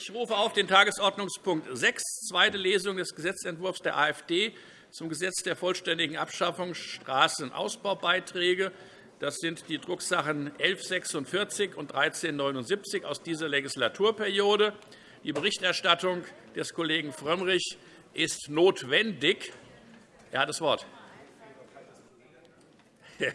Ich rufe auf den Tagesordnungspunkt 6, zweite Lesung des Gesetzentwurfs der AfD zum Gesetz der vollständigen Abschaffung Straßenausbaubeiträge. Das sind die Drucksachen 1146 und 1379 aus dieser Legislaturperiode. Die Berichterstattung des Kollegen Frömmrich ist notwendig. Er hat das Wort.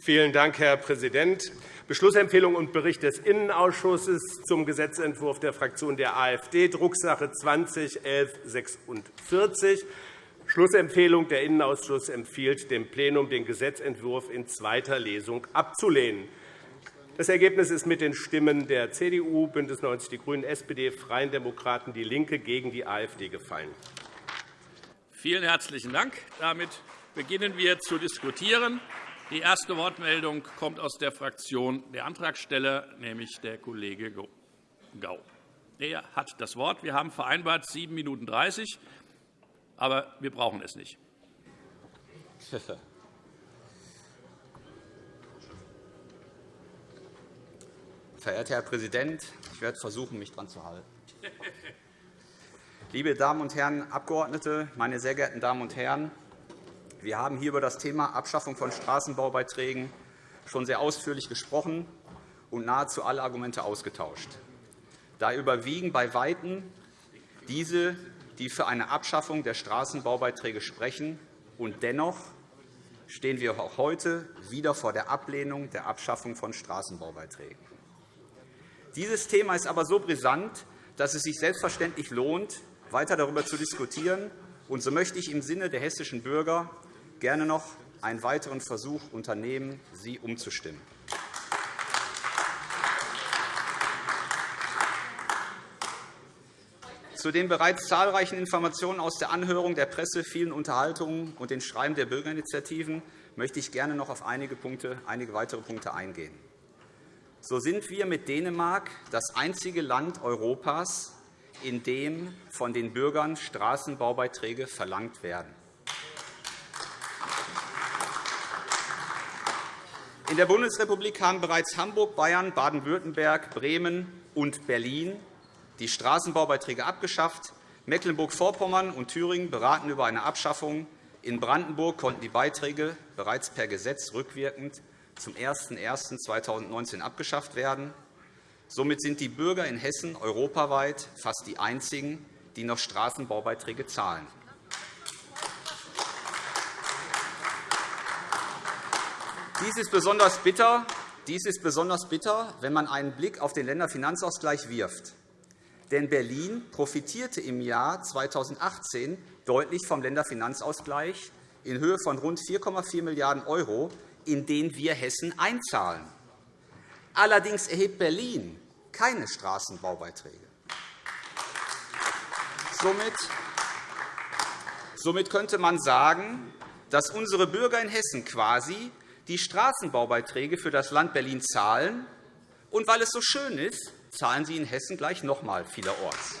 Vielen Dank, Herr Präsident. Beschlussempfehlung und Bericht des Innenausschusses zum Gesetzentwurf der Fraktion der AfD, Drucksache 20 1146. Schlussempfehlung. Der Innenausschuss empfiehlt dem Plenum, den Gesetzentwurf in zweiter Lesung abzulehnen. Das Ergebnis ist mit den Stimmen der CDU, BÜNDNIS 90 die GRÜNEN, SPD, Freien Demokraten, DIE LINKE gegen die AfD gefallen. Vielen herzlichen Dank. Damit beginnen wir zu diskutieren. Die erste Wortmeldung kommt aus der Fraktion der Antragsteller, nämlich der Kollege Gau. Er hat das Wort. Wir haben vereinbart 7 Minuten 30, aber wir brauchen es nicht. Verehrter Herr Präsident, ich werde versuchen, mich daran zu halten. Liebe Damen und Herren Abgeordnete, meine sehr geehrten Damen und Herren! Wir haben hier über das Thema Abschaffung von Straßenbaubeiträgen schon sehr ausführlich gesprochen und nahezu alle Argumente ausgetauscht. Da überwiegen bei Weitem diese, die für eine Abschaffung der Straßenbaubeiträge sprechen. Und dennoch stehen wir auch heute wieder vor der Ablehnung der Abschaffung von Straßenbaubeiträgen. Dieses Thema ist aber so brisant, dass es sich selbstverständlich lohnt, weiter darüber zu diskutieren. Und so möchte ich im Sinne der hessischen Bürger gerne noch einen weiteren Versuch unternehmen, Sie umzustimmen. Zu den bereits zahlreichen Informationen aus der Anhörung, der Presse, vielen Unterhaltungen und den Schreiben der Bürgerinitiativen möchte ich gerne noch auf einige, Punkte, einige weitere Punkte eingehen. So sind wir mit Dänemark das einzige Land Europas, in dem von den Bürgern Straßenbaubeiträge verlangt werden. In der Bundesrepublik haben bereits Hamburg, Bayern, Baden-Württemberg, Bremen und Berlin die Straßenbaubeiträge abgeschafft. Mecklenburg-Vorpommern und Thüringen beraten über eine Abschaffung. In Brandenburg konnten die Beiträge bereits per Gesetz rückwirkend zum 01.01.2019 abgeschafft werden. Somit sind die Bürger in Hessen europaweit fast die einzigen, die noch Straßenbaubeiträge zahlen. Dies ist besonders bitter, dies ist besonders bitter, wenn man einen Blick auf den Länderfinanzausgleich wirft. Denn Berlin profitierte im Jahr 2018 deutlich vom Länderfinanzausgleich in Höhe von rund 4,4 Milliarden €, in den wir Hessen einzahlen. Allerdings erhebt Berlin keine Straßenbaubeiträge. Somit könnte man sagen, dass unsere Bürger in Hessen quasi die Straßenbaubeiträge für das Land Berlin zahlen. Und weil es so schön ist, zahlen sie in Hessen gleich noch einmal vielerorts.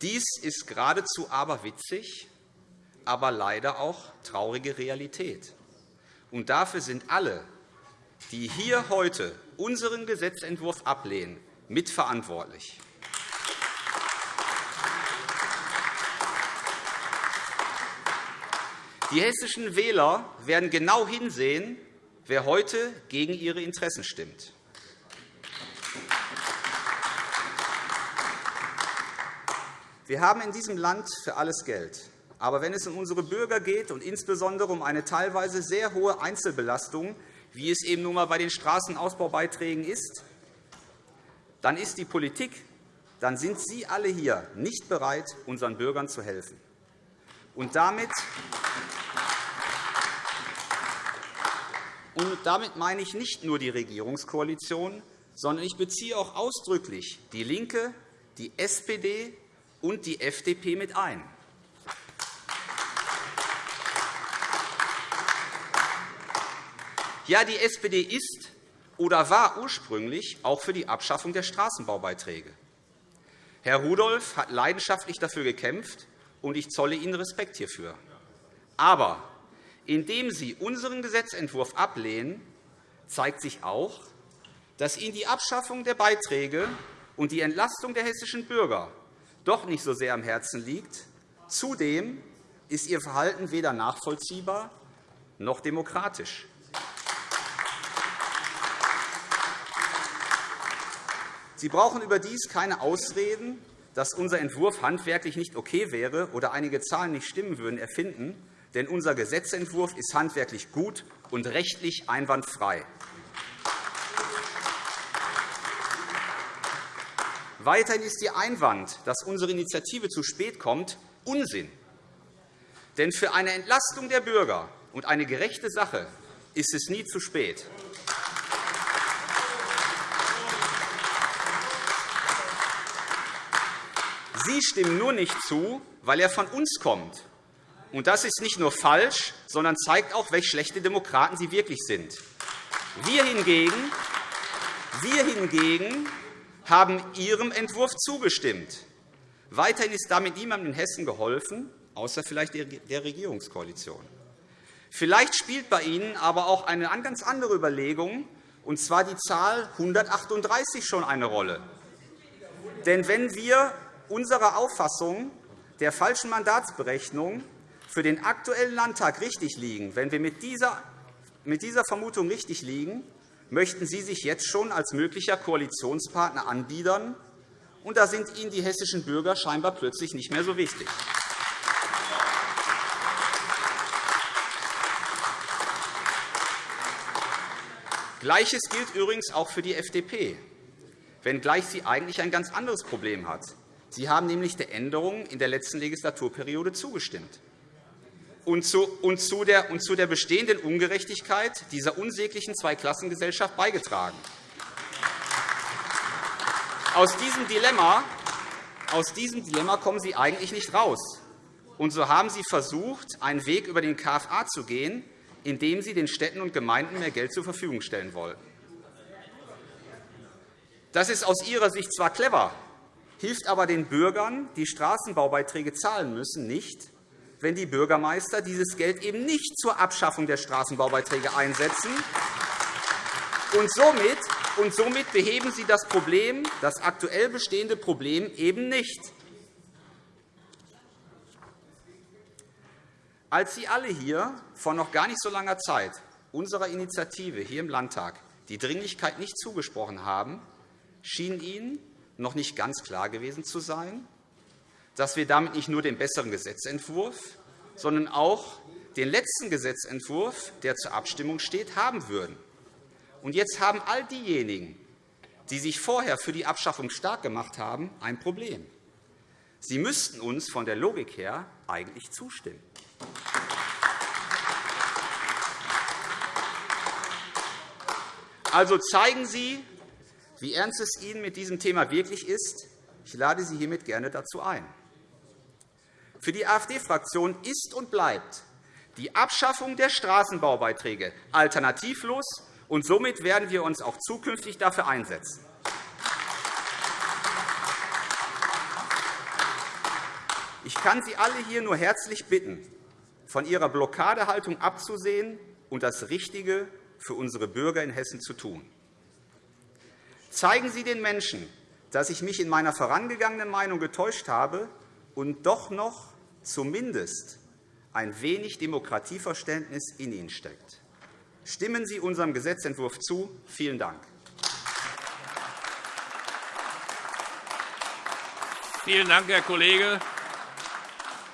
Dies ist geradezu aberwitzig, aber leider auch traurige Realität. Und dafür sind alle, die hier heute unseren Gesetzentwurf ablehnen, mitverantwortlich. Die hessischen Wähler werden genau hinsehen, wer heute gegen ihre Interessen stimmt. Wir haben in diesem Land für alles Geld. Aber wenn es um unsere Bürger geht und insbesondere um eine teilweise sehr hohe Einzelbelastung, wie es eben nun einmal bei den Straßenausbaubeiträgen ist, dann ist die Politik, dann sind Sie alle hier nicht bereit, unseren Bürgern zu helfen. Und damit Und damit meine ich nicht nur die Regierungskoalition, sondern ich beziehe auch ausdrücklich DIE LINKE, die SPD und die FDP mit ein. Ja, die SPD ist oder war ursprünglich auch für die Abschaffung der Straßenbaubeiträge. Herr Rudolph hat leidenschaftlich dafür gekämpft, und ich zolle Ihnen Respekt hierfür. Aber Indem Sie unseren Gesetzentwurf ablehnen, zeigt sich auch, dass Ihnen die Abschaffung der Beiträge und die Entlastung der hessischen Bürger doch nicht so sehr am Herzen liegt. Zudem ist Ihr Verhalten weder nachvollziehbar noch demokratisch. Sie brauchen überdies keine Ausreden, dass unser Entwurf handwerklich nicht okay wäre oder einige Zahlen nicht stimmen würden, erfinden, denn unser Gesetzentwurf ist handwerklich gut und rechtlich einwandfrei. Weiterhin ist Ihr Einwand, dass unsere Initiative zu spät kommt, Unsinn. Denn für eine Entlastung der Bürger und eine gerechte Sache ist es nie zu spät. Sie stimmen nur nicht zu, weil er von uns kommt. Und das ist nicht nur falsch, sondern zeigt auch, welch schlechte Demokraten Sie wirklich sind. Wir hingegen, wir hingegen haben Ihrem Entwurf zugestimmt. Weiterhin ist damit niemandem in Hessen geholfen, außer vielleicht der Regierungskoalition. Vielleicht spielt bei Ihnen aber auch eine ganz andere Überlegung, und zwar die Zahl 138 schon eine Rolle. Denn wenn wir unserer Auffassung der falschen Mandatsberechnung für den Aktuellen Landtag richtig liegen, wenn wir mit dieser Vermutung richtig liegen, möchten Sie sich jetzt schon als möglicher Koalitionspartner anbiedern, und da sind Ihnen die hessischen Bürger scheinbar plötzlich nicht mehr so wichtig. Gleiches gilt übrigens auch für die FDP, wenngleich sie eigentlich ein ganz anderes Problem hat. Sie haben nämlich der Änderung in der letzten Legislaturperiode zugestimmt und zu, der, und zu der bestehenden Ungerechtigkeit dieser unsäglichen Zweiklassengesellschaft beigetragen. Aus diesem, Dilemma, aus diesem Dilemma kommen Sie eigentlich nicht raus. Und so haben Sie versucht, einen Weg über den KFA zu gehen, indem Sie den Städten und Gemeinden mehr Geld zur Verfügung stellen wollen. Das ist aus Ihrer Sicht zwar clever, hilft aber den Bürgern, die Straßenbaubeiträge zahlen müssen, nicht, wenn die Bürgermeister dieses Geld eben nicht zur Abschaffung der Straßenbaubeiträge einsetzen. Und somit, und somit beheben Sie das Problem, das aktuell bestehende Problem eben nicht. Als Sie alle hier vor noch gar nicht so langer Zeit unserer Initiative hier im Landtag die Dringlichkeit nicht zugesprochen haben, schien Ihnen noch nicht ganz klar gewesen zu sein, dass wir damit nicht nur den besseren Gesetzentwurf, sondern auch den letzten Gesetzentwurf, der zur Abstimmung steht, haben würden. Und jetzt haben all diejenigen, die sich vorher für die Abschaffung stark gemacht haben, ein Problem. Sie müssten uns von der Logik her eigentlich zustimmen. Also zeigen Sie, wie ernst es Ihnen mit diesem Thema wirklich ist. Ich lade Sie hiermit gerne dazu ein. Für die AfD-Fraktion ist und bleibt die Abschaffung der Straßenbaubeiträge alternativlos, und somit werden wir uns auch zukünftig dafür einsetzen. Ich kann Sie alle hier nur herzlich bitten, von Ihrer Blockadehaltung abzusehen und das Richtige für unsere Bürger in Hessen zu tun. Zeigen Sie den Menschen, dass ich mich in meiner vorangegangenen Meinung getäuscht habe und doch noch zumindest ein wenig Demokratieverständnis in Ihnen steckt. Stimmen Sie unserem Gesetzentwurf zu. Vielen Dank. Vielen Dank, Herr Kollege.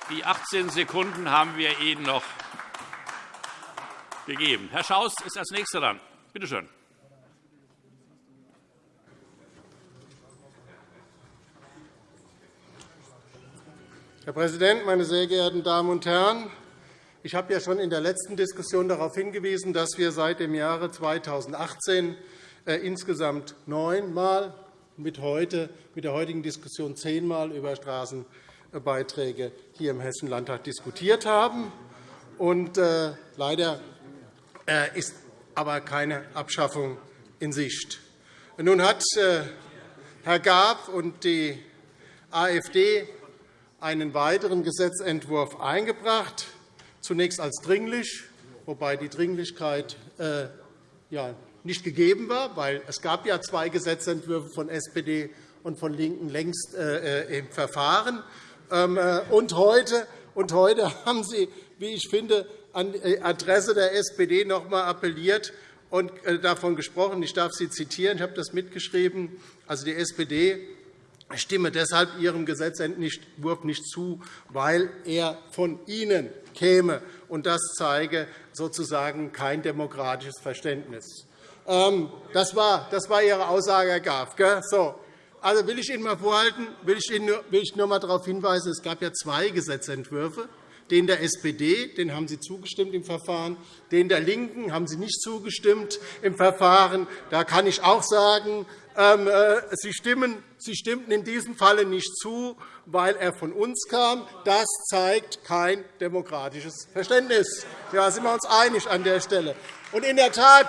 Die 18 Sekunden haben wir Ihnen noch gegeben. Herr Schaus ist als Nächster dran. Bitte schön. Herr Präsident, meine sehr geehrten Damen und Herren! Ich habe ja schon in der letzten Diskussion darauf hingewiesen, dass wir seit dem Jahre 2018 äh, insgesamt neunmal, mit, heute, mit der heutigen Diskussion zehnmal über Straßenbeiträge hier im Hessischen Landtag diskutiert haben. Und, äh, leider äh, ist aber keine Abschaffung in Sicht. Nun hat äh, Herr Gab und die AfD einen weiteren Gesetzentwurf eingebracht, zunächst als dringlich, wobei die Dringlichkeit äh, ja, nicht gegeben war, weil es gab ja zwei Gesetzentwürfe von SPD und von LINKEN längst äh, im Verfahren. Ähm, und heute, und heute haben Sie, wie ich finde, an die Adresse der SPD noch einmal appelliert und davon gesprochen. Ich darf Sie zitieren. Ich habe das mitgeschrieben. Also die SPD stimme deshalb Ihrem Gesetzentwurf nicht zu, weil er von Ihnen käme. Und das zeige sozusagen kein demokratisches Verständnis. Ähm, das war, das war Ihre Aussage, Herr Graf. So. Also will ich Ihnen mal vorhalten, will ich Ihnen nur, will ich nur mal darauf hinweisen, es gab ja zwei Gesetzentwürfe. Den der SPD den haben Sie zugestimmt im Verfahren. Den der LINKEN haben Sie nicht zugestimmt im Verfahren. Da kann ich auch sagen, Sie, stimmen, Sie stimmten in diesem Falle nicht zu, weil er von uns kam. Das zeigt kein demokratisches Verständnis. Da sind wir uns einig an der Stelle. Und in der Tat,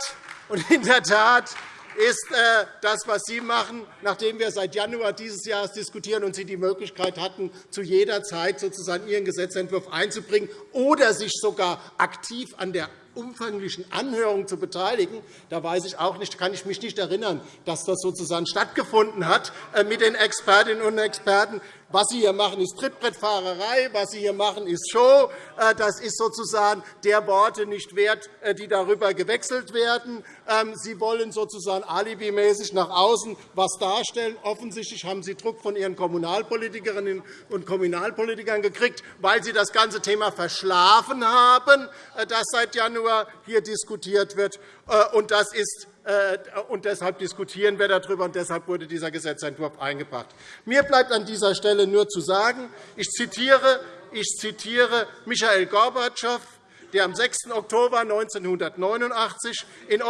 und in der Tat ist äh, das, was Sie machen, nachdem wir seit Januar dieses Jahres diskutieren und Sie die Möglichkeit hatten, zu jeder Zeit sozusagen Ihren Gesetzentwurf einzubringen oder sich sogar aktiv an der umfanglichen Anhörung zu beteiligen. Da weiß ich auch nicht, kann ich mich nicht erinnern, dass das sozusagen stattgefunden hat äh, mit den Expertinnen und Experten. Was Sie hier machen, ist Trittbrettfahrerei. Was Sie hier machen, ist Show. Äh, das ist sozusagen der Worte nicht wert, äh, die darüber gewechselt werden. Ähm, Sie wollen sozusagen alibimäßig nach außen etwas darstellen. Offensichtlich haben Sie Druck von Ihren Kommunalpolitikerinnen und Kommunalpolitikern gekriegt, weil Sie das ganze Thema verschlafen haben, das seit Januar hier diskutiert wird. Das ist äh, und deshalb diskutieren wir darüber, und deshalb wurde dieser Gesetzentwurf eingebracht. Mir bleibt an dieser Stelle nur zu sagen, ich zitiere, ich zitiere Michael Gorbatschow, der am 6. Oktober 1989 in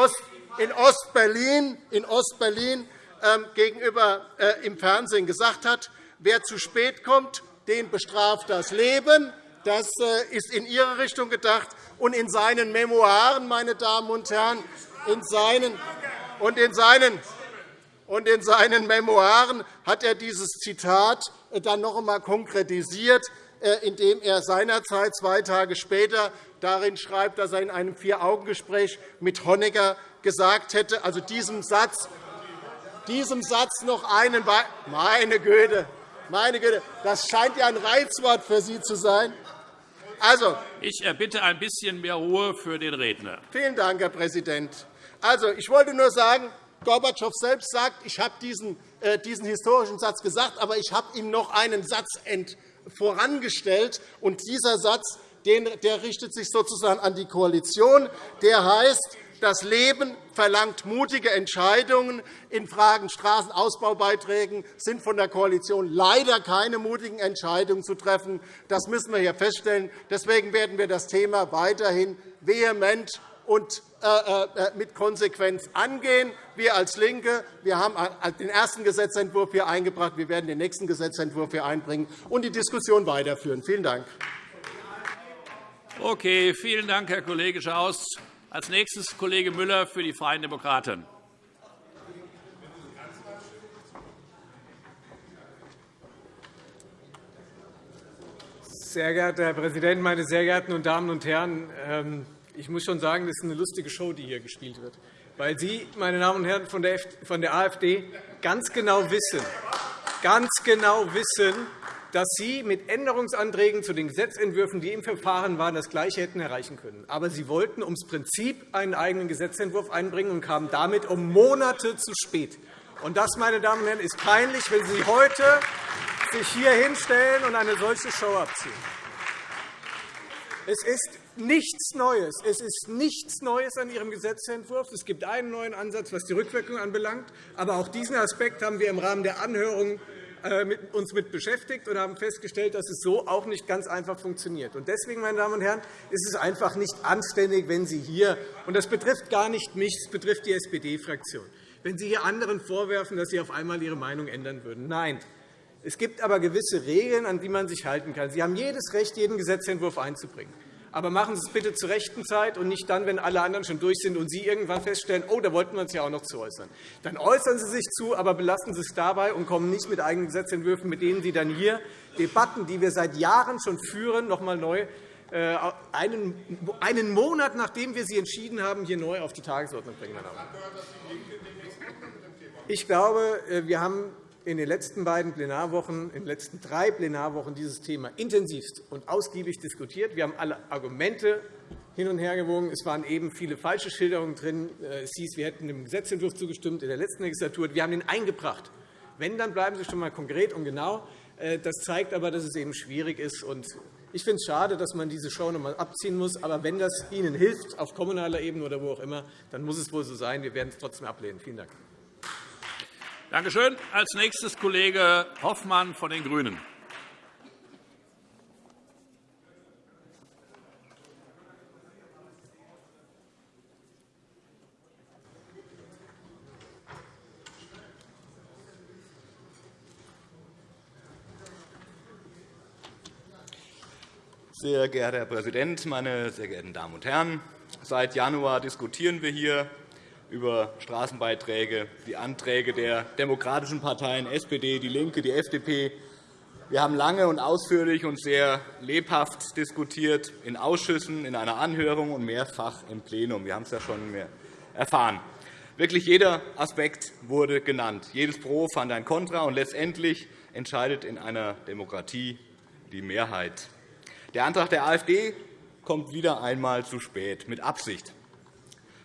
Ostberlin, in Ostberlin ähm, gegenüber äh, im Fernsehen gesagt hat, wer zu spät kommt, den bestraft das Leben. Das äh, ist in Ihre Richtung gedacht. Und in seinen Memoiren, meine Damen und Herren, in seinen, und in seinen, und in seinen Memoiren hat er dieses Zitat dann noch einmal konkretisiert, äh, indem er seinerzeit zwei Tage später darin schreibt, dass er in einem Vier-Augen-Gespräch mit Honecker gesagt hätte, also diesem Satz, diesem Satz noch einen meine Güte, meine Güte, das scheint ja ein Reizwort für Sie zu sein. Also, ich erbitte ein bisschen mehr Ruhe für den Redner. Vielen Dank, Herr Präsident. Also, ich wollte nur sagen, Gorbatschow selbst sagt, ich habe diesen, äh, diesen historischen Satz gesagt, aber ich habe ihm noch einen Satz vorangestellt. Und dieser Satz den, der richtet sich sozusagen an die Koalition. Der heißt, das Leben verlangt mutige Entscheidungen. In Fragen Straßenausbaubeiträgen sind von der Koalition leider keine mutigen Entscheidungen zu treffen. Das müssen wir hier feststellen. Deswegen werden wir das Thema weiterhin vehement und äh, äh, mit Konsequenz angehen. Wir als LINKE wir haben den ersten Gesetzentwurf hier eingebracht. Wir werden den nächsten Gesetzentwurf hier einbringen und die Diskussion weiterführen. Vielen Dank. Okay, vielen Dank, Herr Kollege Schaus. Als nächstes Kollege Müller für die Freien Demokraten. Sehr geehrter Herr Präsident, meine sehr geehrten Damen und Herren! Ähm, ich muss schon sagen, das ist eine lustige Show, die hier gespielt wird, weil Sie, meine Damen und Herren von der AfD, ganz genau wissen, ganz genau wissen, dass Sie mit Änderungsanträgen zu den Gesetzentwürfen, die im Verfahren waren, das Gleiche hätten erreichen können. Aber Sie wollten ums Prinzip einen eigenen Gesetzentwurf einbringen und kamen damit um Monate zu spät. Und das, meine Damen und Herren, ist peinlich, wenn Sie heute sich hier hinstellen und eine solche Show abziehen. Es ist nichts Neues. Es ist nichts Neues an Ihrem Gesetzentwurf. Es gibt einen neuen Ansatz, was die Rückwirkung anbelangt. Aber auch diesen Aspekt haben wir im Rahmen der Anhörung uns mit beschäftigt und haben festgestellt, dass es so auch nicht ganz einfach funktioniert. Deswegen, meine Damen und Herren, ist es einfach nicht anständig, wenn Sie hier – und das betrifft gar nicht mich, es betrifft die SPD-Fraktion – wenn Sie hier anderen vorwerfen, dass Sie auf einmal Ihre Meinung ändern würden. Nein, es gibt aber gewisse Regeln, an die man sich halten kann. Sie haben jedes Recht, jeden Gesetzentwurf einzubringen. Aber machen Sie es bitte zur rechten Zeit und nicht dann, wenn alle anderen schon durch sind und Sie irgendwann feststellen, oh, da wollten wir uns ja auch noch zu äußern. Dann äußern Sie sich zu, aber belassen Sie es dabei und kommen nicht mit eigenen Gesetzentwürfen, mit denen Sie dann hier Debatten, die wir seit Jahren schon führen, noch einmal neu äh, einen Monat, nachdem wir sie entschieden haben, hier neu auf die Tagesordnung bringen. Ich glaube, äh, wir haben in den letzten beiden Plenarwochen, in den letzten drei Plenarwochen dieses Thema intensivst und ausgiebig diskutiert. Wir haben alle Argumente hin und her gewogen. Es waren eben viele falsche Schilderungen drin. Äh, es hieß, wir hätten dem Gesetzentwurf zugestimmt in der letzten Legislatur. Wir haben ihn eingebracht. Wenn, dann bleiben Sie schon einmal konkret und genau. Das zeigt aber, dass es eben schwierig ist. Ich finde es schade, dass man diese Show noch einmal abziehen muss. Aber wenn das Ihnen hilft, auf kommunaler Ebene oder wo auch immer, dann muss es wohl so sein. Wir werden es trotzdem ablehnen. Vielen Dank. Danke schön. Als nächstes Kollege Hoffmann von den GRÜNEN. Sehr geehrter Herr Präsident, meine sehr geehrten Damen und Herren! Seit Januar diskutieren wir hier über Straßenbeiträge, die Anträge der demokratischen Parteien SPD, DIE LINKE, die FDP. Wir haben lange und ausführlich und sehr lebhaft diskutiert in Ausschüssen, in einer Anhörung und mehrfach im Plenum. Wir haben es ja schon erfahren. Wirklich jeder Aspekt wurde genannt. Jedes Pro fand ein Kontra, und letztendlich entscheidet in einer Demokratie die Mehrheit. Der Antrag der AfD kommt wieder einmal zu spät, mit Absicht.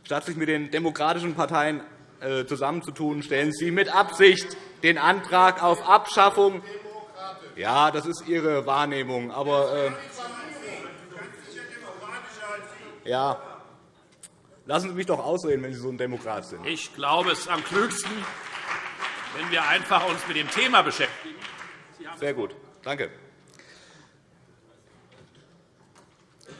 Statt sich mit den demokratischen Parteien äh, zusammenzutun, stellen Sie mit Absicht den Antrag auf Abschaffung. Ja, das ist Ihre Wahrnehmung. Aber, äh, ja, lassen Sie mich doch ausreden, wenn Sie so ein Demokrat sind. Ich glaube, es ist am klügsten, wenn wir einfach uns mit dem Thema beschäftigen. Sehr gut. Danke.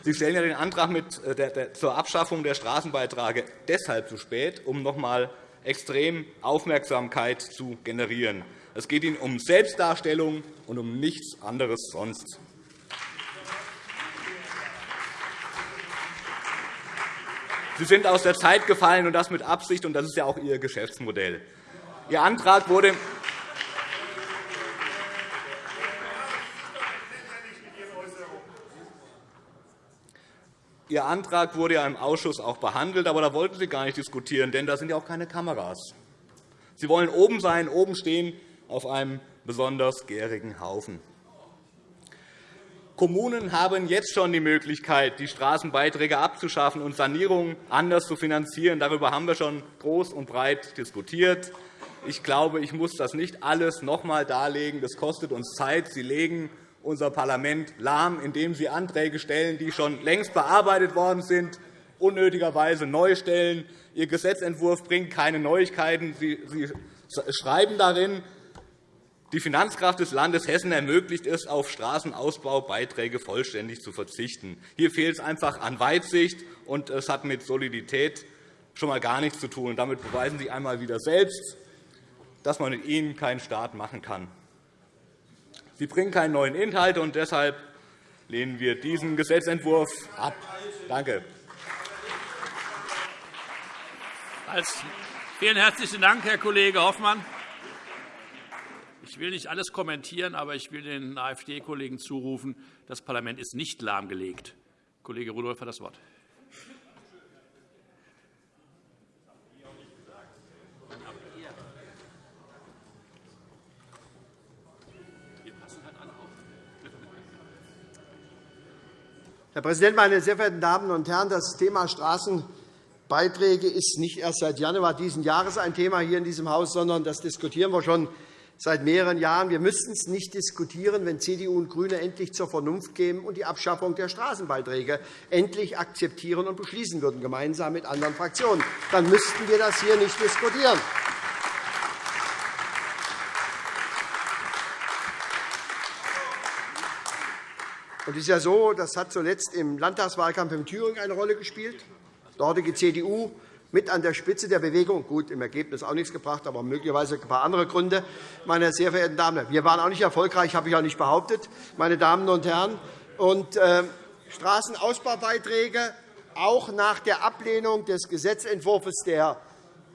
Sie stellen ja den Antrag mit äh, zur Abschaffung der Straßenbeiträge deshalb zu spät, um noch einmal extrem Aufmerksamkeit zu generieren. Es geht Ihnen um Selbstdarstellung und um nichts anderes sonst. Sie sind aus der Zeit gefallen, und das mit Absicht, und das ist ja auch Ihr Geschäftsmodell. Ihr Antrag wurde Ihr Antrag wurde ja im Ausschuss auch behandelt, aber da wollten Sie gar nicht diskutieren, denn da sind ja auch keine Kameras. Sie wollen oben sein, oben stehen, auf einem besonders gärigen Haufen. Kommunen haben jetzt schon die Möglichkeit, die Straßenbeiträge abzuschaffen und Sanierungen anders zu finanzieren. Darüber haben wir schon groß und breit diskutiert. Ich glaube, ich muss das nicht alles noch einmal darlegen. Das kostet uns Zeit. Sie legen unser Parlament lahm, indem Sie Anträge stellen, die schon längst bearbeitet worden sind, unnötigerweise neu stellen. Ihr Gesetzentwurf bringt keine Neuigkeiten. Sie schreiben darin, die Finanzkraft des Landes Hessen ermöglicht es, auf Straßenausbaubeiträge vollständig zu verzichten. Hier fehlt es einfach an Weitsicht, und es hat mit Solidität schon einmal gar nichts zu tun. Damit beweisen Sie einmal wieder selbst, dass man mit Ihnen keinen Staat machen kann. Sie bringen keinen neuen Inhalt, und deshalb lehnen wir diesen Gesetzentwurf ab. Danke. Vielen herzlichen Dank, Herr Kollege Hoffmann. Ich will nicht alles kommentieren, aber ich will den AfD-Kollegen zurufen, das Parlament ist nicht lahmgelegt. Kollege Rudolph hat das Wort. Herr Präsident, meine sehr verehrten Damen und Herren! Das Thema Straßenbeiträge ist nicht erst seit Januar dieses Jahres ein Thema hier in diesem Haus, sondern das diskutieren wir schon seit mehreren Jahren. Wir müssten es nicht diskutieren, wenn CDU und GRÜNE endlich zur Vernunft kämen und die Abschaffung der Straßenbeiträge endlich akzeptieren und beschließen würden, gemeinsam mit anderen Fraktionen. Dann müssten wir das hier nicht diskutieren. Und es ist ja so, das hat zuletzt im Landtagswahlkampf in Thüringen eine Rolle gespielt. Die dortige CDU mit an der Spitze der Bewegung. Gut, im Ergebnis auch nichts gebracht, aber möglicherweise ein paar andere Gründe. Meine sehr verehrten Damen wir waren auch nicht erfolgreich, habe ich auch nicht behauptet, meine Damen und Herren. Und, äh, Straßenausbaubeiträge, auch nach der Ablehnung des Gesetzentwurfs der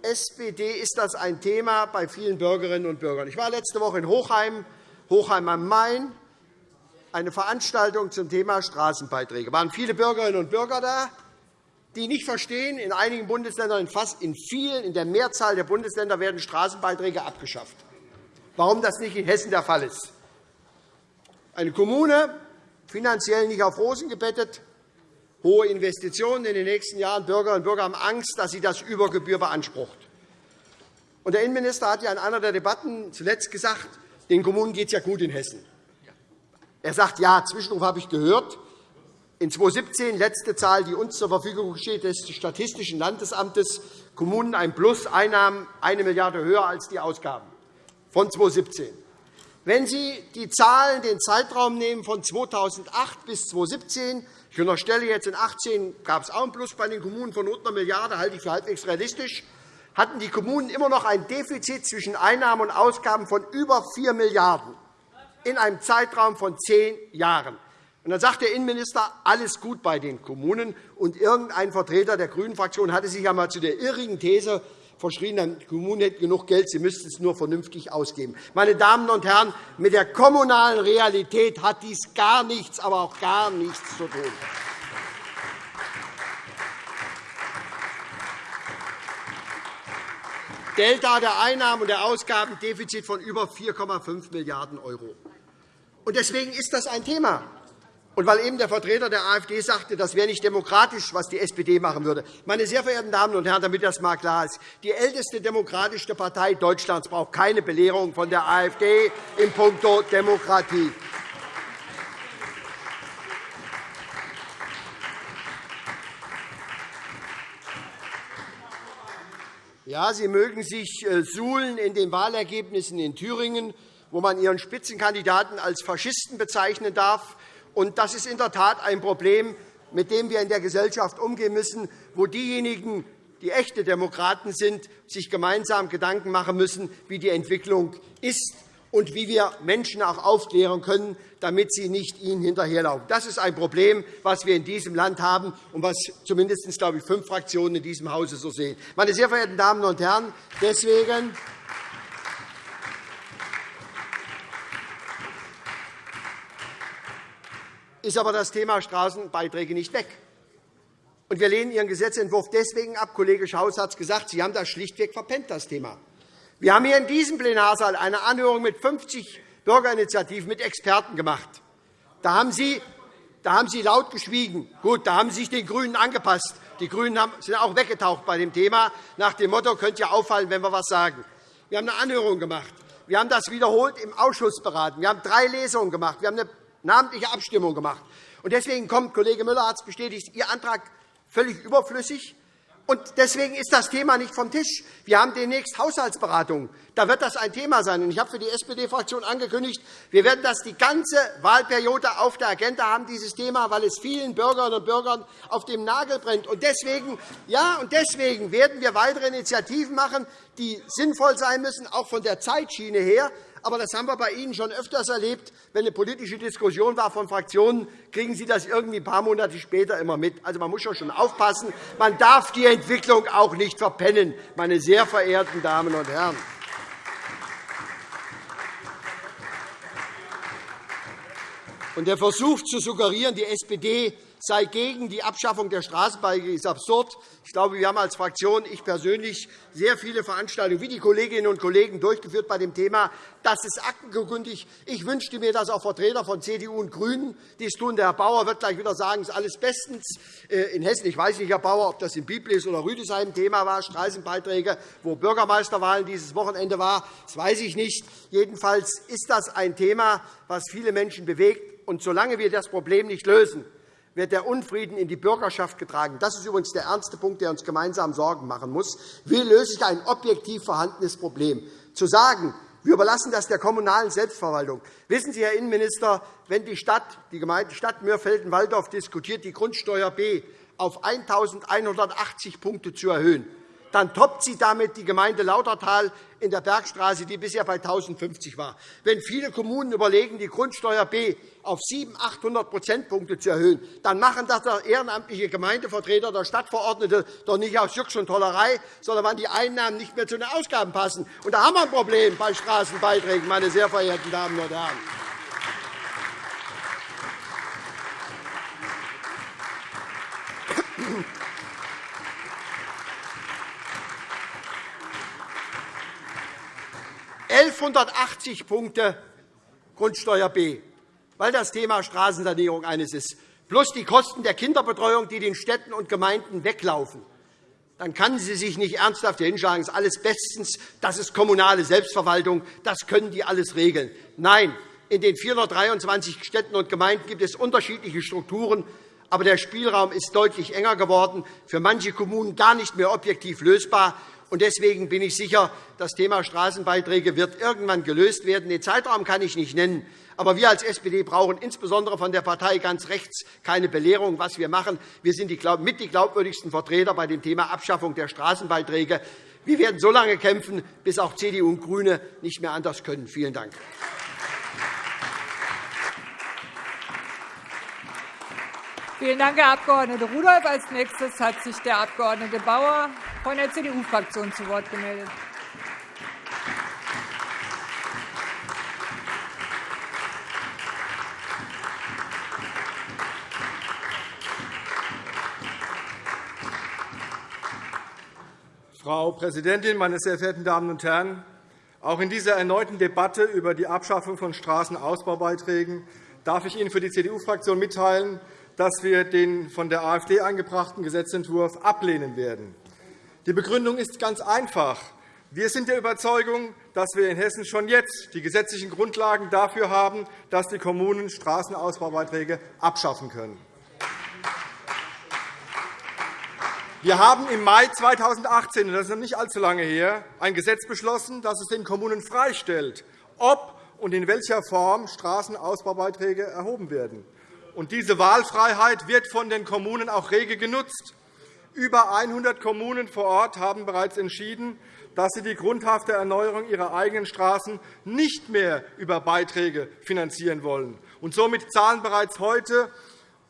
SPD ist das ein Thema bei vielen Bürgerinnen und Bürgern. Ich war letzte Woche in Hochheim, Hochheim am Main, eine Veranstaltung zum Thema Straßenbeiträge. Es waren viele Bürgerinnen und Bürger da, die nicht verstehen, in einigen Bundesländern, in fast in vielen, in der Mehrzahl der Bundesländer werden Straßenbeiträge abgeschafft. Warum das nicht in Hessen der Fall ist. Eine Kommune, finanziell nicht auf Rosen gebettet, hohe Investitionen in den nächsten Jahren. Bürgerinnen und Bürger haben Angst, dass sie das über Gebühr beansprucht. der Innenminister hat ja in einer der Debatten zuletzt gesagt, den Kommunen geht es ja gut in Hessen. Er sagt, ja, Zwischenruf habe ich gehört. In 2017, letzte Zahl, die uns zur Verfügung steht, des Statistischen Landesamtes, Kommunen ein Plus, Einnahmen 1 Milliarde höher als die Ausgaben von 2017. Wenn Sie die Zahlen, den Zeitraum nehmen von 2008 bis 2017, ich unterstelle jetzt in 2018 gab es auch einen Plus bei den Kommunen von rund einer Milliarde, halte ich für halbwegs realistisch, hatten die Kommunen immer noch ein Defizit zwischen Einnahmen und Ausgaben von über 4 Milliarden € in einem Zeitraum von zehn Jahren. Und dann sagt der Innenminister, alles gut bei den Kommunen. Und irgendein Vertreter der GRÜNEN-Fraktion hatte sich einmal zu der irrigen These verschrien, die Kommunen hätten genug Geld, sie müssten es nur vernünftig ausgeben. Meine Damen und Herren, mit der kommunalen Realität hat dies gar nichts, aber auch gar nichts zu tun. Delta der Einnahmen und der Ausgaben, Defizit von über 4,5 Milliarden €. Deswegen ist das ein Thema. Und weil eben der Vertreter der AfD sagte, das wäre nicht demokratisch, was die SPD machen würde. Meine sehr verehrten Damen und Herren, damit das einmal klar ist, die älteste demokratische Partei Deutschlands braucht keine Belehrung von der AfD in puncto Demokratie. Ja, Sie mögen sich äh, suhlen in den Wahlergebnissen in Thüringen, wo man Ihren Spitzenkandidaten als Faschisten bezeichnen darf. Und das ist in der Tat ein Problem, mit dem wir in der Gesellschaft umgehen müssen, wo diejenigen, die echte Demokraten sind, sich gemeinsam Gedanken machen müssen, wie die Entwicklung ist und wie wir Menschen auch aufklären können, damit sie nicht ihnen hinterherlaufen. Das ist ein Problem, das wir in diesem Land haben und was zumindest glaube ich, fünf Fraktionen in diesem Hause so sehen. Meine sehr verehrten Damen und Herren, deswegen ist aber das Thema Straßenbeiträge nicht weg. Und wir lehnen Ihren Gesetzentwurf deswegen ab. Kollege Schaus hat es gesagt, Sie haben das schlichtweg verpennt, das Thema. Wir haben hier in diesem Plenarsaal eine Anhörung mit 50 Bürgerinitiativen, mit Experten gemacht. Da haben Sie, da haben Sie laut geschwiegen. Gut, da haben Sie sich den GRÜNEN angepasst. Die GRÜNEN sind auch weggetaucht bei dem Thema, nach dem Motto, könnte ja auffallen, wenn wir etwas sagen. Wir haben eine Anhörung gemacht. Wir haben das wiederholt im Ausschuss beraten. Wir haben drei Lesungen gemacht. Wir haben eine namentliche Abstimmung gemacht. Deswegen kommt, Kollege Müller hat es bestätigt, Ihr Antrag völlig überflüssig. Und deswegen ist das Thema nicht vom Tisch. Wir haben demnächst Haushaltsberatungen. Da wird das ein Thema sein. Ich habe für die SPD-Fraktion angekündigt, wir werden das die ganze Wahlperiode auf der Agenda haben, dieses Thema, weil es vielen Bürgerinnen und Bürgern auf dem Nagel brennt. Und deswegen, ja, und deswegen werden wir weitere Initiativen machen, die sinnvoll sein müssen, auch von der Zeitschiene her. Aber das haben wir bei Ihnen schon öfters erlebt. Wenn eine politische Diskussion war von Fraktionen, kriegen Sie das irgendwie ein paar Monate später immer mit. Also, man muss schon aufpassen. Man darf die Entwicklung auch nicht verpennen, meine sehr verehrten Damen und Herren. Und der Versuch zu suggerieren, die SPD sei gegen die Abschaffung der Straßenbeiträge, ist absurd. Ich glaube, wir haben als Fraktion, ich persönlich, sehr viele Veranstaltungen wie die Kolleginnen und Kollegen durchgeführt bei dem Thema. Das ist aktenkundig. Ich wünschte mir, dass auch Vertreter von CDU und GRÜNEN dies tun. Der Herr Bauer wird gleich wieder sagen, es ist alles bestens äh, in Hessen. Ich weiß nicht, Herr Bauer, ob das in Biblis oder Rüdesheim Thema war, Straßenbeiträge, wo Bürgermeisterwahlen dieses Wochenende war. Das weiß ich nicht. Jedenfalls ist das ein Thema, das viele Menschen bewegt. Und solange wir das Problem nicht lösen, wird der Unfrieden in die Bürgerschaft getragen. Das ist übrigens der ernste Punkt, der uns gemeinsam Sorgen machen muss. Wie löse ich ein objektiv vorhandenes Problem? Zu sagen, wir überlassen das der kommunalen Selbstverwaltung. Wissen Sie, Herr Innenminister, wenn die Stadt, die Gemeinde Stadt Mürfelden-Walldorf diskutiert, die Grundsteuer B auf 1.180 Punkte zu erhöhen, dann toppt sie damit die Gemeinde Lautertal in der Bergstraße, die bisher bei 1.050 war. Wenn viele Kommunen überlegen, die Grundsteuer B auf 700, 800 Prozentpunkte zu erhöhen, dann machen das der ehrenamtliche Gemeindevertreter oder Stadtverordnete doch nicht aus Jux und Tollerei, sondern weil die Einnahmen nicht mehr zu den Ausgaben passen. Und da haben wir ein Problem bei Straßenbeiträgen, meine sehr verehrten Damen und Herren. Thank 1180 Punkte Grundsteuer B, weil das Thema Straßensanierung eines ist, plus die Kosten der Kinderbetreuung, die den Städten und Gemeinden weglaufen, dann kann sie sich nicht ernsthaft hinschlagen, das ist alles bestens, das ist kommunale Selbstverwaltung, das können die alles regeln. Nein, in den 423 Städten und Gemeinden gibt es unterschiedliche Strukturen, aber der Spielraum ist deutlich enger geworden, für manche Kommunen gar nicht mehr objektiv lösbar. Deswegen bin ich sicher, das Thema Straßenbeiträge wird irgendwann gelöst werden. Den Zeitraum kann ich nicht nennen. Aber wir als SPD brauchen insbesondere von der Partei ganz rechts keine Belehrung, was wir machen. Wir sind mit die glaubwürdigsten Vertreter bei dem Thema Abschaffung der Straßenbeiträge. Wir werden so lange kämpfen, bis auch CDU und GRÜNE nicht mehr anders können. Vielen Dank. Vielen Dank, Herr Abg. Rudolph. Als nächstes hat sich der Abg. Bauer von der CDU-Fraktion zu Wort gemeldet. Frau Präsidentin, meine sehr verehrten Damen und Herren! Auch in dieser erneuten Debatte über die Abschaffung von Straßenausbaubeiträgen darf ich Ihnen für die CDU-Fraktion mitteilen, dass wir den von der AfD eingebrachten Gesetzentwurf ablehnen werden. Die Begründung ist ganz einfach. Wir sind der Überzeugung, dass wir in Hessen schon jetzt die gesetzlichen Grundlagen dafür haben, dass die Kommunen Straßenausbaubeiträge abschaffen können. Wir haben im Mai 2018, das ist noch nicht allzu lange her, ein Gesetz beschlossen, das es den Kommunen freistellt, ob und in welcher Form Straßenausbaubeiträge erhoben werden. Und diese Wahlfreiheit wird von den Kommunen auch rege genutzt. Über 100 Kommunen vor Ort haben bereits entschieden, dass sie die grundhafte Erneuerung ihrer eigenen Straßen nicht mehr über Beiträge finanzieren wollen. Und somit zahlen bereits heute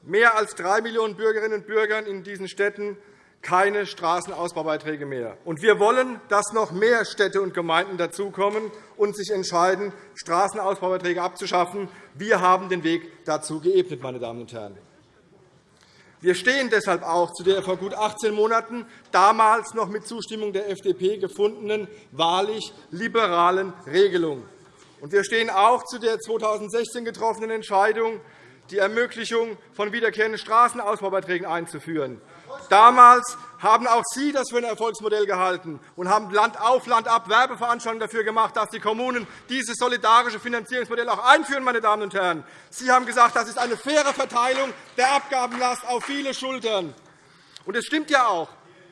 mehr als 3 Millionen Bürgerinnen und Bürger in diesen Städten keine Straßenausbaubeiträge mehr. Und wir wollen, dass noch mehr Städte und Gemeinden dazukommen und sich entscheiden, Straßenausbaubeiträge abzuschaffen. Wir haben den Weg dazu geebnet. Meine Damen und Herren. Wir stehen deshalb auch zu der vor gut 18 Monaten damals noch mit Zustimmung der FDP gefundenen wahrlich liberalen Regelung. Und wir stehen auch zu der 2016 getroffenen Entscheidung, die Ermöglichung von wiederkehrenden Straßenausbaubeiträgen einzuführen. Damals haben auch Sie das für ein Erfolgsmodell gehalten und haben Land auf, Land ab Werbeveranstaltungen dafür gemacht, dass die Kommunen dieses solidarische Finanzierungsmodell auch einführen. Meine Damen und Herren. Sie haben gesagt, das ist eine faire Verteilung der Abgabenlast auf viele Schultern. Und es stimmt ja auch.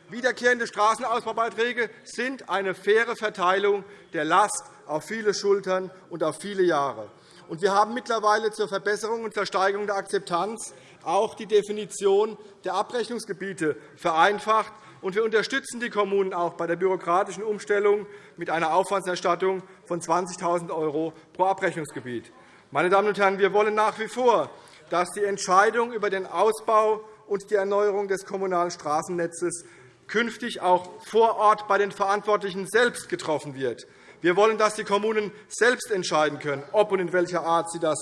Wiederkehrende Straßenausbaubeiträge sind eine faire Verteilung der Last auf viele Schultern und auf viele Jahre. Wir haben mittlerweile zur Verbesserung und zur Steigerung der Akzeptanz auch die Definition der Abrechnungsgebiete vereinfacht. Und wir unterstützen die Kommunen auch bei der bürokratischen Umstellung mit einer Aufwandserstattung von 20.000 € pro Abrechnungsgebiet. Meine Damen und Herren, wir wollen nach wie vor, dass die Entscheidung über den Ausbau und die Erneuerung des kommunalen Straßennetzes künftig auch vor Ort bei den Verantwortlichen selbst getroffen wird. Wir wollen, dass die Kommunen selbst entscheiden können, ob und in welcher Art sie das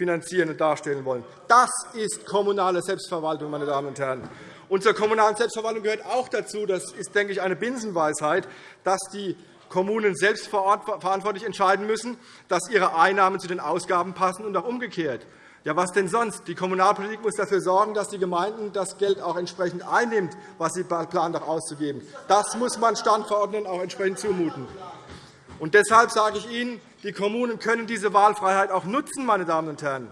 finanzieren und darstellen wollen. Das ist kommunale Selbstverwaltung, meine Damen und Herren. Und zur kommunalen Selbstverwaltung gehört auch dazu, das ist, denke ich, eine Binsenweisheit, dass die Kommunen selbst verantwortlich entscheiden müssen, dass ihre Einnahmen zu den Ausgaben passen und auch umgekehrt. Ja, was denn sonst? Die Kommunalpolitik muss dafür sorgen, dass die Gemeinden das Geld auch entsprechend einnimmt, was sie planen, auch auszugeben. Das muss man Standverordneten auch entsprechend zumuten. Und deshalb sage ich Ihnen, die Kommunen können diese Wahlfreiheit auch nutzen. Meine Damen und Herren.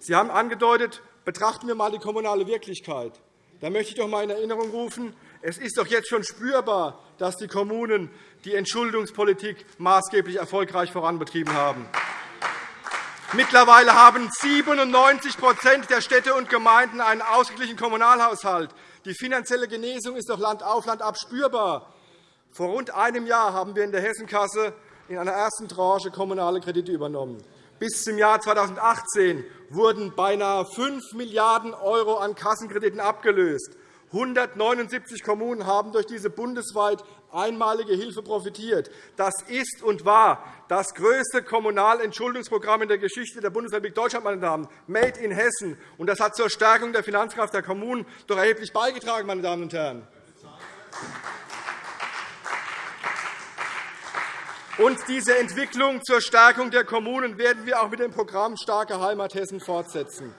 Sie haben angedeutet, betrachten wir einmal die kommunale Wirklichkeit. Da möchte ich doch einmal in Erinnerung rufen, es ist doch jetzt schon spürbar, dass die Kommunen die Entschuldungspolitik maßgeblich erfolgreich voranbetrieben haben. Mittlerweile haben 97% der Städte und Gemeinden einen ausgeglichenen Kommunalhaushalt. Die finanzielle Genesung ist doch Land auf, Land ab spürbar. Vor rund einem Jahr haben wir in der Hessenkasse in einer ersten Tranche kommunale Kredite übernommen. Bis zum Jahr 2018 wurden beinahe 5 Milliarden € an Kassenkrediten abgelöst. 179 Kommunen haben durch diese bundesweit einmalige Hilfe profitiert. Das ist und war das größte Kommunalentschuldungsprogramm in der Geschichte der Bundesrepublik Deutschland, meine Damen, Made in Hessen. Und das hat zur Stärkung der Finanzkraft der Kommunen doch erheblich beigetragen. Meine Damen und Herren. Und diese Entwicklung zur Stärkung der Kommunen werden wir auch mit dem Programm Starke Heimat Hessen fortsetzen.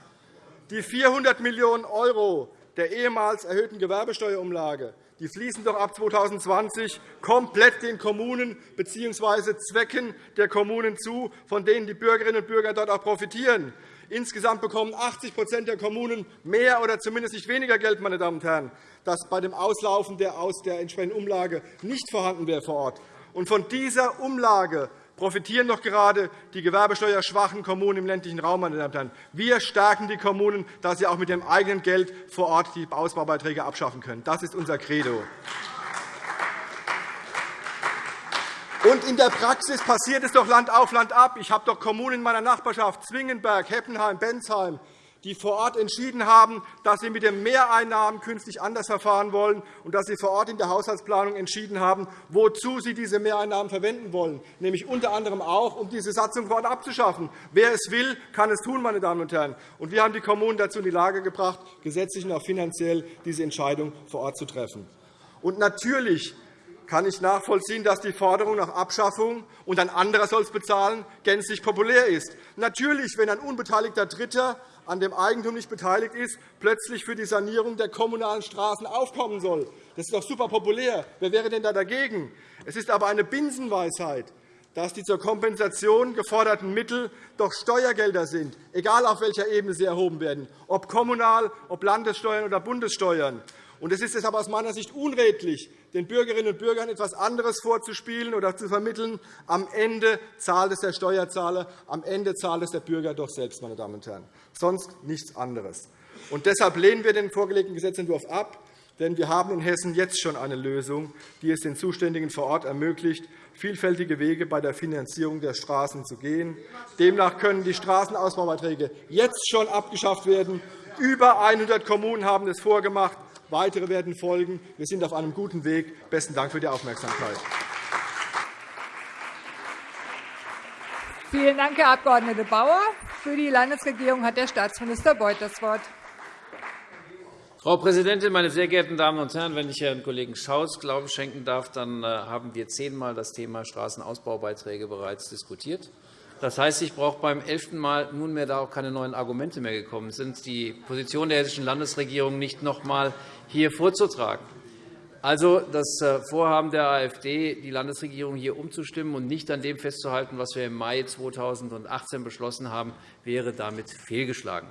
Die 400 Millionen € der ehemals erhöhten Gewerbesteuerumlage die fließen doch ab 2020 komplett den Kommunen bzw. Zwecken der Kommunen zu, von denen die Bürgerinnen und Bürger dort auch profitieren. Insgesamt bekommen 80% der Kommunen mehr oder zumindest nicht weniger Geld, meine Damen und Herren, das bei dem Auslaufen der, aus der entsprechenden Umlage nicht vorhanden wäre vor Ort. Und von dieser Umlage profitieren doch gerade die gewerbesteuerschwachen Kommunen im ländlichen Raum. Meine Damen und Herren. Wir stärken die Kommunen, dass sie auch mit dem eigenen Geld vor Ort die Ausbaubeiträge abschaffen können. Das ist unser Credo. Und in der Praxis passiert es doch Land auf, Land ab. Ich habe doch Kommunen in meiner Nachbarschaft, Zwingenberg, Heppenheim, Bensheim, die vor Ort entschieden haben, dass sie mit den Mehreinnahmen künftig anders verfahren wollen und dass sie vor Ort in der Haushaltsplanung entschieden haben, wozu sie diese Mehreinnahmen verwenden wollen, nämlich unter anderem auch, um diese Satzung vor Ort abzuschaffen. Wer es will, kann es tun. Meine Damen und Herren. Und wir haben die Kommunen dazu in die Lage gebracht, gesetzlich und auch finanziell diese Entscheidung vor Ort zu treffen. Und natürlich kann ich nachvollziehen, dass die Forderung nach Abschaffung und ein anderer soll es bezahlen gänzlich populär ist. Natürlich, wenn ein unbeteiligter Dritter an dem Eigentum nicht beteiligt ist, plötzlich für die Sanierung der kommunalen Straßen aufkommen soll. Das ist doch super populär. Wer wäre denn da dagegen? Es ist aber eine Binsenweisheit, dass die zur Kompensation geforderten Mittel doch Steuergelder sind, egal auf welcher Ebene sie erhoben werden, ob kommunal, ob Landessteuern oder Bundessteuern. Es ist deshalb aus meiner Sicht unredlich, den Bürgerinnen und Bürgern etwas anderes vorzuspielen oder zu vermitteln. Am Ende zahlt es der Steuerzahler, am Ende zahlt es der Bürger doch selbst, meine Damen und Herren. Sonst nichts anderes. Und deshalb lehnen wir den vorgelegten Gesetzentwurf ab. Denn wir haben in Hessen jetzt schon eine Lösung, die es den Zuständigen vor Ort ermöglicht, vielfältige Wege bei der Finanzierung der Straßen zu gehen. Demnach können die Straßenausbaubeiträge jetzt schon abgeschafft werden. Über 100 Kommunen haben es vorgemacht. Weitere werden folgen. Wir sind auf einem guten Weg. Besten Dank für die Aufmerksamkeit. Vielen Dank, Herr Abg. Bauer. Für die Landesregierung hat der Staatsminister Beuth das Wort. Frau Präsidentin, meine sehr geehrten Damen und Herren! Wenn ich Herrn Kollegen Schaus Glauben schenken darf, dann äh, haben wir zehnmal das Thema Straßenausbaubeiträge bereits diskutiert. Das heißt, ich brauche beim elften Mal nunmehr da auch keine neuen Argumente mehr gekommen sind, die Position der Hessischen Landesregierung nicht noch einmal hier vorzutragen. Also das äh, Vorhaben der AfD, die Landesregierung hier umzustimmen und nicht an dem festzuhalten, was wir im Mai 2018 beschlossen haben, wäre damit fehlgeschlagen.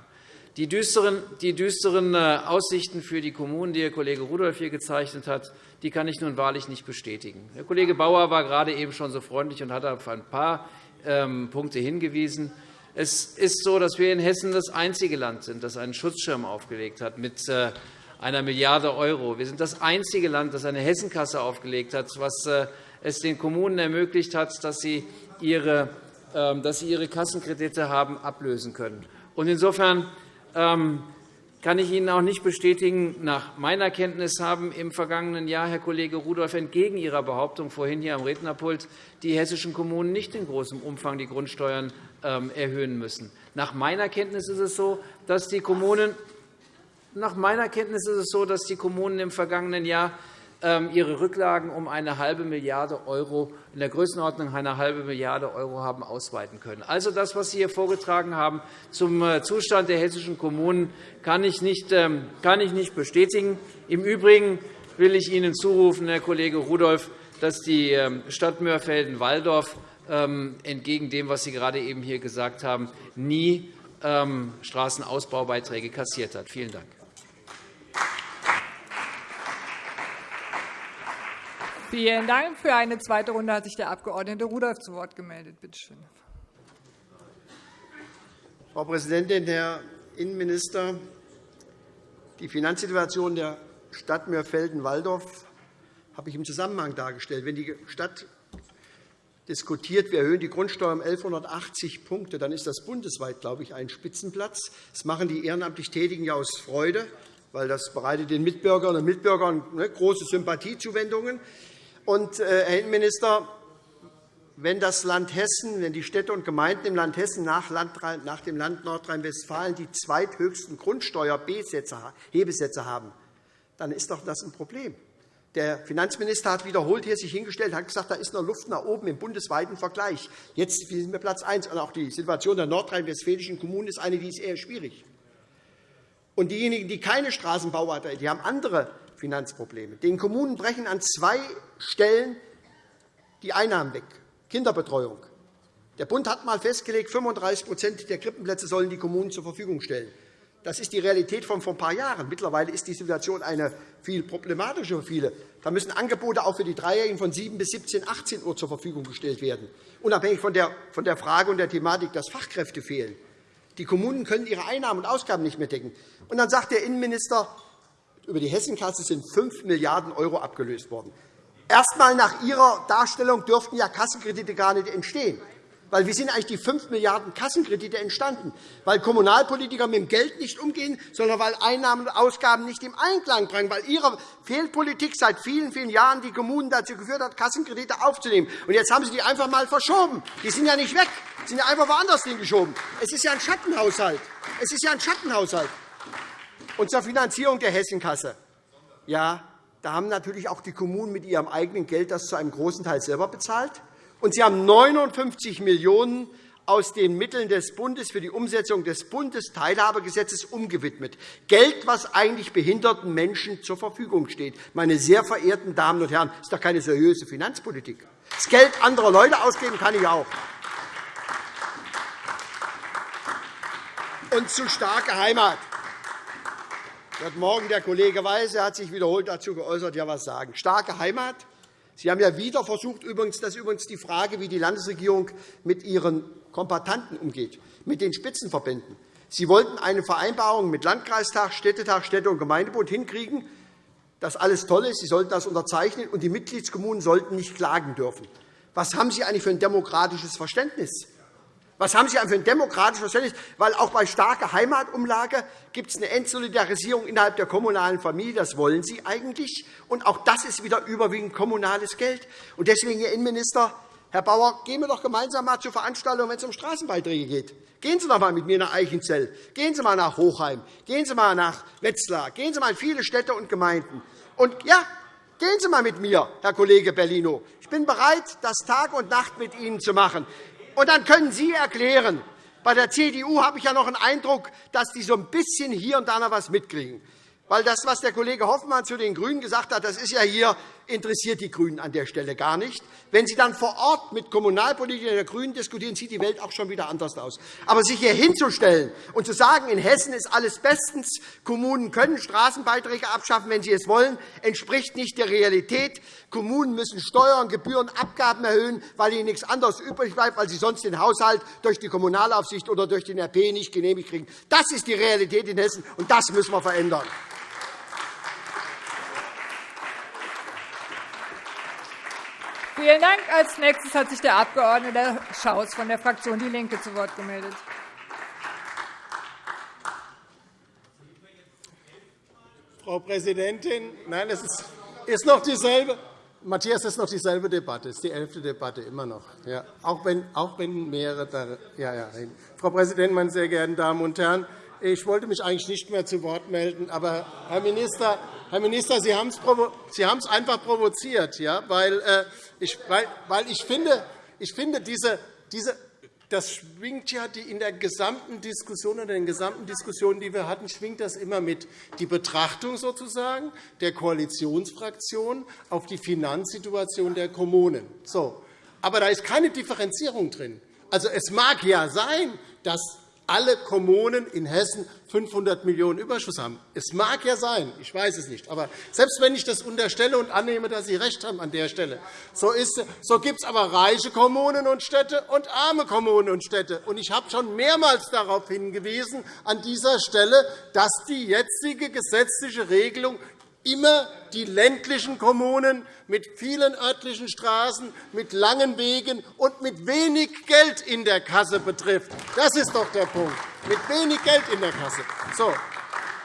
Die düsteren, äh, Aussichten für die Kommunen, die Herr Kollege Rudolph hier gezeichnet hat, die kann ich nun wahrlich nicht bestätigen. Herr Kollege Bauer war gerade eben schon so freundlich und hat auf ein paar Punkte hingewiesen. Es ist so, dass wir in Hessen das einzige Land sind, das einen Schutzschirm aufgelegt hat mit äh, einer Milliarde €. Wir sind das einzige Land, das eine Hessenkasse aufgelegt hat, was äh, es den Kommunen ermöglicht hat, dass sie ihre, ähm, dass sie ihre Kassenkredite haben ablösen können. Insofern ähm, kann ich Ihnen auch nicht bestätigen, nach meiner Kenntnis haben im vergangenen Jahr, Herr Kollege Rudolph, entgegen Ihrer Behauptung vorhin hier am Rednerpult die hessischen Kommunen nicht in großem Umfang die Grundsteuern ähm, erhöhen müssen. Nach meiner Kenntnis ist es so, dass die Kommunen nach meiner Kenntnis ist es so, dass die Kommunen im vergangenen Jahr ihre Rücklagen um eine halbe Milliarde €, in der Größenordnung einer halben Milliarde € haben ausweiten können. Also das, was Sie hier vorgetragen haben zum äh, Zustand der hessischen Kommunen, kann ich nicht, ähm, kann ich nicht bestätigen. Im Übrigen will ich Ihnen zurufen, Herr Kollege Rudolph, dass die ähm, Stadt Mörfelden-Walldorf entgegen dem, was Sie gerade eben hier gesagt haben, nie Straßenausbaubeiträge kassiert hat. Vielen Dank. Vielen Dank. Für eine zweite Runde hat sich der Abg. Rudolph zu Wort gemeldet. Bitte schön. Frau Präsidentin, Herr Innenminister! Die Finanzsituation der Stadt Mörfelden-Walldorf habe ich im Zusammenhang dargestellt. Wenn die Stadt diskutiert, wir erhöhen die Grundsteuer um 1.180 Punkte, dann ist das bundesweit, glaube ich, ein Spitzenplatz. Das machen die ehrenamtlich Tätigen ja aus Freude, weil das bereitet den Mitbürgerinnen und Mitbürgern ne, große Sympathiezuwendungen. Und, äh, Herr Innenminister, wenn das Land Hessen, wenn die Städte und Gemeinden im Land Hessen nach, dem Land Nordrhein-Westfalen die zweithöchsten Grundsteuerhebesätze haben, dann ist doch das ein Problem. Der Finanzminister hat wiederholt hier sich hingestellt und gesagt, da ist noch Luft nach oben im bundesweiten Vergleich. Jetzt sind wir Platz 1. Und auch die Situation der nordrhein-westfälischen Kommunen ist eine, die ist eher schwierig. Und diejenigen, die keine Straßenbau hatten, die haben andere Finanzprobleme. Den Kommunen brechen an zwei Stellen die Einnahmen weg. Kinderbetreuung. Der Bund hat einmal festgelegt, 35% der Krippenplätze sollen die Kommunen zur Verfügung stellen. Das ist die Realität von vor ein paar Jahren. Mittlerweile ist die Situation eine viel problematischer für viele. Da müssen Angebote auch für die Dreijährigen von 7 bis 17, 18 Uhr zur Verfügung gestellt werden, unabhängig von der Frage und der Thematik, dass Fachkräfte fehlen. Die Kommunen können ihre Einnahmen und Ausgaben nicht mehr decken. Und dann sagt der Innenminister, über die Hessenkasse sind 5 Milliarden € abgelöst worden. Erst einmal nach Ihrer Darstellung dürften ja Kassenkredite gar nicht entstehen. Weil wie sind eigentlich die 5 Milliarden € Kassenkredite entstanden? Weil Kommunalpolitiker mit dem Geld nicht umgehen, sondern weil Einnahmen und Ausgaben nicht im Einklang bringen, weil Ihre Fehlpolitik seit vielen, vielen Jahren die Kommunen dazu geführt hat, Kassenkredite aufzunehmen. Und jetzt haben Sie die einfach einmal verschoben. Die sind ja nicht weg, die sind ja einfach woanders hingeschoben. Es ist ja ein Schattenhaushalt. Es ist ja ein Schattenhaushalt. Und zur Finanzierung der Hessenkasse. Ja, da haben natürlich auch die Kommunen mit ihrem eigenen Geld das zu einem großen Teil selber bezahlt. Und Sie haben 59 Millionen € aus den Mitteln des Bundes für die Umsetzung des Bundesteilhabegesetzes umgewidmet. Geld, das eigentlich behinderten Menschen zur Verfügung steht. Meine sehr verehrten Damen und Herren, das ist doch keine seriöse Finanzpolitik. Das Geld anderer Leute ausgeben kann ich auch. Und zu starke Heimat. Heute Morgen der Kollege Weise hat sich wiederholt dazu geäußert, ja was sagen. Starke Heimat Sie haben ja wieder versucht, übrigens, das ist übrigens die Frage, wie die Landesregierung mit ihren Kombatanten umgeht, mit den Spitzenverbänden. Sie wollten eine Vereinbarung mit Landkreistag, Städtetag, Städte- und Gemeindebund hinkriegen, dass alles toll ist. Sie sollten das unterzeichnen, und die Mitgliedskommunen sollten nicht klagen dürfen. Was haben Sie eigentlich für ein demokratisches Verständnis? Was haben Sie für ein demokratisches Verständnis? Weil auch bei starker Heimatumlage gibt es eine Entsolidarisierung innerhalb der kommunalen Familie. Das wollen Sie eigentlich. Und auch das ist wieder überwiegend kommunales Geld. Und deswegen, Herr Innenminister, Herr Bauer, gehen wir doch gemeinsam mal zur Veranstaltung, wenn es um Straßenbeiträge geht. Gehen Sie doch einmal mit mir nach Eichenzell. Gehen Sie einmal nach Hochheim. Gehen Sie einmal nach Wetzlar. Gehen Sie einmal in viele Städte und Gemeinden. Und ja, Gehen Sie einmal mit mir, Herr Kollege Bellino. Ich bin bereit, das Tag und Nacht mit Ihnen zu machen. Und dann können Sie erklären, bei der CDU habe ich ja noch den Eindruck, dass die so ein bisschen hier und da noch etwas mitkriegen. Weil das, was der Kollege Hoffmann zu den GRÜNEN gesagt hat, das ist ja hier, interessiert die GRÜNEN an der Stelle gar nicht. Wenn Sie dann vor Ort mit Kommunalpolitikern der GRÜNEN diskutieren, sieht die Welt auch schon wieder anders aus. Aber sich hier hinzustellen und zu sagen, in Hessen ist alles bestens, Kommunen können Straßenbeiträge abschaffen, wenn sie es wollen, entspricht nicht der Realität. Kommunen müssen Steuern, Gebühren, Abgaben erhöhen, weil ihnen nichts anderes übrig bleibt, weil sie sonst den Haushalt durch die Kommunalaufsicht oder durch den RP nicht genehmigt kriegen. Das ist die Realität in Hessen, und das müssen wir verändern. Vielen Dank. Als nächstes hat sich der Abg. Schaus von der Fraktion DIE LINKE zu Wort gemeldet. Frau Präsidentin, nein, es ist noch dieselbe. Matthias, es ist noch dieselbe Debatte. Es ist die elfte Debatte immer noch. Ja, auch, wenn, auch wenn mehrere. Da, ja, ja. Frau Präsidentin, meine sehr geehrten Damen und Herren! Ich wollte mich eigentlich nicht mehr zu Wort melden, aber Herr Minister, Herr Minister Sie haben es einfach provoziert, ja, weil, äh, ich, weil, weil ich finde, ich finde diese, diese, das schwingt ja in der gesamten Diskussion oder den gesamten Diskussionen, die wir hatten, schwingt das immer mit. Die Betrachtung sozusagen der Koalitionsfraktion auf die Finanzsituation der Kommunen. So. Aber da ist keine Differenzierung drin. Also, es mag ja sein, dass alle Kommunen in Hessen 500 Millionen € Überschuss haben. Es mag ja sein, ich weiß es nicht. Aber selbst wenn ich das unterstelle und annehme, dass Sie recht haben an der Stelle, so, so gibt es aber reiche Kommunen und Städte und arme Kommunen und Städte. Und ich habe schon mehrmals darauf hingewiesen, an dieser Stelle, dass die jetzige gesetzliche Regelung immer die ländlichen Kommunen mit vielen örtlichen Straßen, mit langen Wegen und mit wenig Geld in der Kasse betrifft. Das ist doch der Punkt. Mit wenig Geld in der Kasse. So.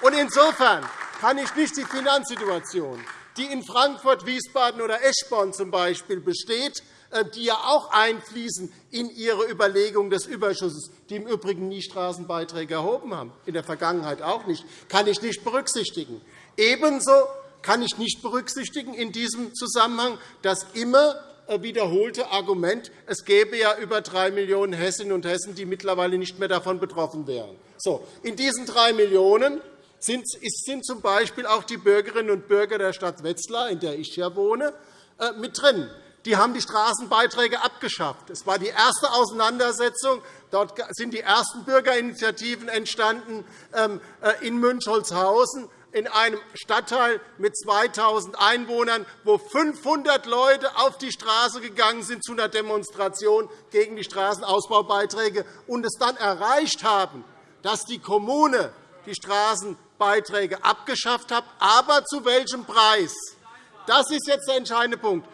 Und insofern kann ich nicht die Finanzsituation, die in Frankfurt, Wiesbaden oder Eschborn zum Beispiel besteht, äh, die ja auch einfließen in Ihre Überlegung des Überschusses, die im Übrigen nie Straßenbeiträge erhoben haben, in der Vergangenheit auch nicht, kann ich nicht berücksichtigen. Ebenso kann ich nicht berücksichtigen in diesem Zusammenhang das immer wiederholte Argument, es gäbe ja über drei Millionen Hessinnen und Hessen, die mittlerweile nicht mehr davon betroffen wären. So, in diesen drei Millionen sind z. B. auch die Bürgerinnen und Bürger der Stadt Wetzlar, in der ich hier wohne, äh, mit drin. Die haben die Straßenbeiträge abgeschafft. Es war die erste Auseinandersetzung. Dort sind die ersten Bürgerinitiativen entstanden ähm, äh, in Münchholzhausen in einem Stadtteil mit 2.000 Einwohnern, wo 500 Leute auf die Straße gegangen sind zu einer Demonstration gegen die Straßenausbaubeiträge und es dann erreicht haben, dass die Kommune die Straßenbeiträge abgeschafft hat. Aber zu welchem Preis? Das ist jetzt der entscheidende Punkt.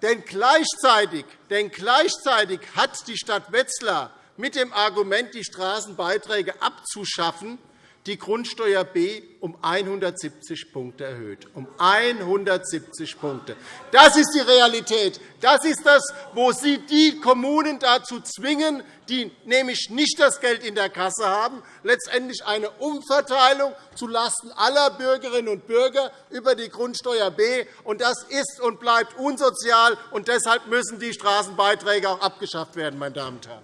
Denn gleichzeitig, denn gleichzeitig hat die Stadt Wetzlar mit dem Argument, die Straßenbeiträge abzuschaffen, die Grundsteuer B um 170 Punkte erhöht. Um 170 Punkte. Das ist die Realität. Das ist das, wo Sie die Kommunen dazu zwingen, die nämlich nicht das Geld in der Kasse haben, letztendlich eine Umverteilung zulasten aller Bürgerinnen und Bürger über die Grundsteuer B. Das ist und bleibt unsozial, und deshalb müssen die Straßenbeiträge auch abgeschafft werden. Meine Damen und Herren.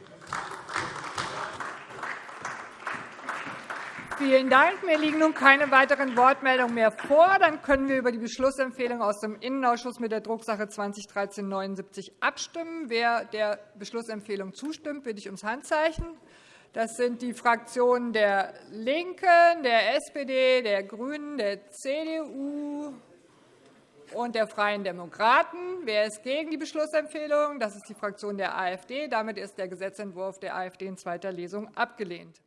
Vielen Dank. Mir liegen nun keine weiteren Wortmeldungen mehr vor. Dann können wir über die Beschlussempfehlung aus dem Innenausschuss mit der Drucksache 2013-79 abstimmen. Wer der Beschlussempfehlung zustimmt, bitte ich ums Handzeichen. Das sind die Fraktionen der LINKEN, der SPD, der GRÜNEN, der CDU und der Freien Demokraten. Wer ist gegen die Beschlussempfehlung? Das ist die Fraktion der AfD. Damit ist der Gesetzentwurf der AfD in zweiter Lesung abgelehnt.